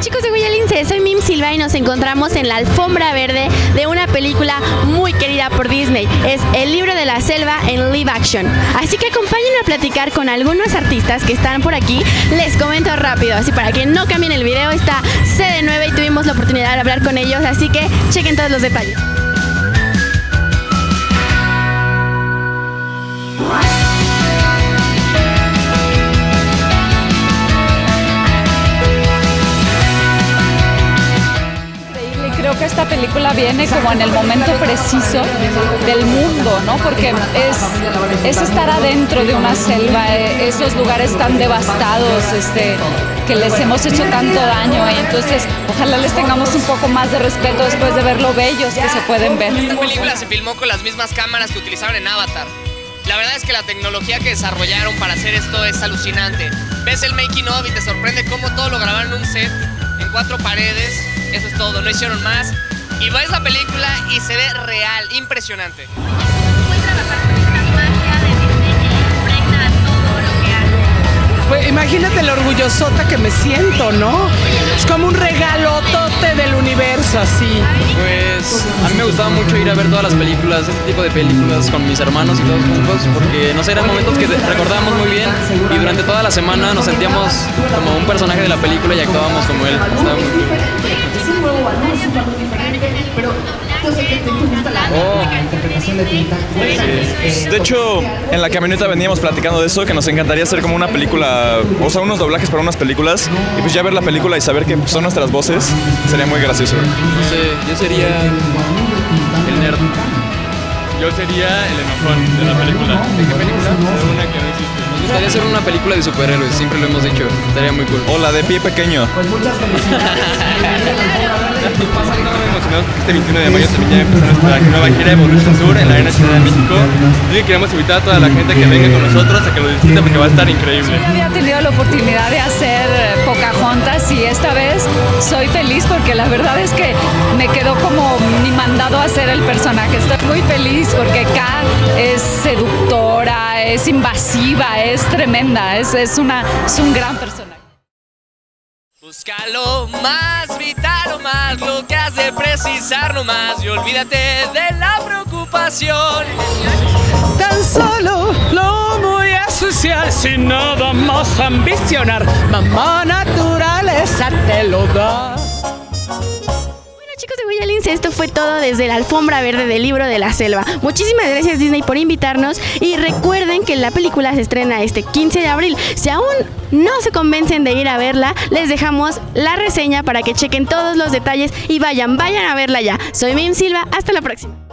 chicos de Guayalince, soy Mim Silva y nos encontramos en la alfombra verde de una película muy querida por Disney. Es El libro de la selva en live action. Así que acompáñenme a platicar con algunos artistas que están por aquí. Les comento rápido, así para que no cambien el video, está CD9 y tuvimos la oportunidad de hablar con ellos, así que chequen todos los detalles. Esta película viene como en el momento preciso del mundo, ¿no? Porque es, es estar adentro de una selva, eh, esos lugares tan devastados, este, que les hemos hecho tanto daño y entonces ojalá les tengamos un poco más de respeto después de ver lo bellos que se pueden ver. Esta película se filmó con las mismas cámaras que utilizaron en Avatar. La verdad es que la tecnología que desarrollaron para hacer esto es alucinante. Ves el making of y te sorprende cómo todo lo grabaron en un set, en cuatro paredes, eso es todo, no hicieron más. Y ves la película y se ve real, impresionante. Pues imagínate lo orgullosota que me siento, ¿no? Es como un regalotote del universo, así. Pues a mí me gustaba mucho ir a ver todas las películas, este tipo de películas con mis hermanos y todos juntos, porque no sé, eran momentos que recordábamos muy bien y durante toda la semana nos sentíamos como un personaje de la película y actuábamos como él. Estaba muy de hecho, en la camioneta veníamos platicando de eso, que nos encantaría hacer como una película, o sea, unos doblajes para unas películas, y pues ya ver la película y saber que son nuestras voces, sería muy gracioso. No sé, yo sería el nerd. Yo sería el enojón de la película. ¿De qué película? De una que no existe. Nos gustaría hacer una película de superhéroes, siempre lo hemos dicho. Estaría muy cool. O la de pie pequeño. Pues muchas felicidades. este 21 de mayo también ya empezó nuestra nueva gira Evolution Tour en la Arena Ciudad de México. Y queremos invitar a toda la gente que venga con nosotros a que lo disfruten porque va a estar increíble. Yo había tenido la oportunidad de hacer Pocahontas y esta vez soy feliz porque la verdad es que me quedó como mi mandado a ser el personaje. Estoy muy feliz porque K es seductora, es invasiva, es tremenda, es, es, una, es un gran personaje. Busca lo más vital más, lo que has de precisar nomás y olvídate de la preocupación. Tan solo lo a asociar sin nada más ambicionar. Mamá naturaleza te lo da. Guayalince, esto fue todo desde la alfombra verde del libro de la selva. Muchísimas gracias Disney por invitarnos y recuerden que la película se estrena este 15 de abril. Si aún no se convencen de ir a verla, les dejamos la reseña para que chequen todos los detalles y vayan, vayan a verla ya. Soy Mim Silva, hasta la próxima.